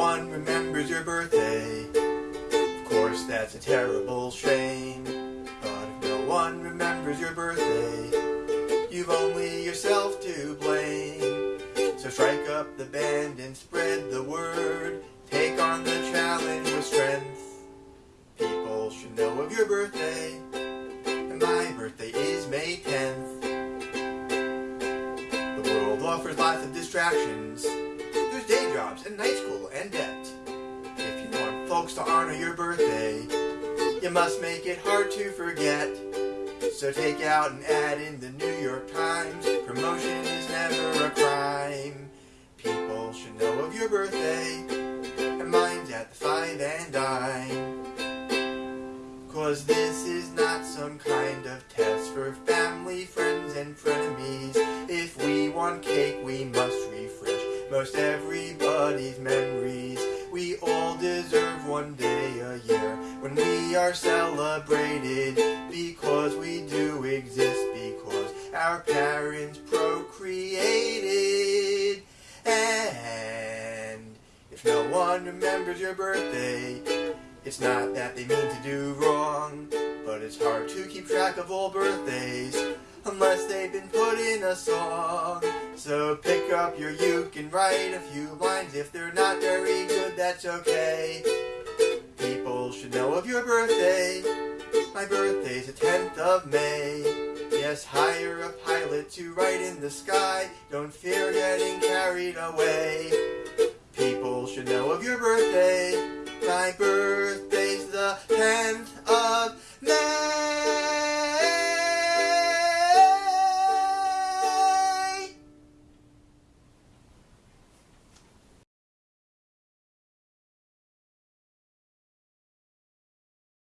one remembers your birthday. Of course, that's a terrible shame. But if no one remembers your birthday, you've only yourself to blame. So strike up the band and spread the word. Take on the challenge with strength. People should know of your birthday. And my birthday is May 10th. The world offers lots of distractions. Day jobs and night school and debt. If you want folks to honor your birthday, you must make it hard to forget. So take out an ad in the New York Times. Promotion is never a crime. People should know of your birthday. And mine's at the five and dime. Cause this is not some kind of test for family, friends, and frenemies. If we want cake, we must refresh most everybody's memories. We all deserve one day a year when we are celebrated because we do exist because our parents procreated. And if no one remembers your birthday, it's not that they mean to do wrong, but it's hard to keep track of all birthdays unless they've been put in a song. So pick up your uke and write a few lines. If they're not very good, that's okay. People should know of your birthday. My birthday's the 10th of May. Yes, hire a pilot to ride in the sky. Don't fear getting carried away. People should know of your birthday. My 10th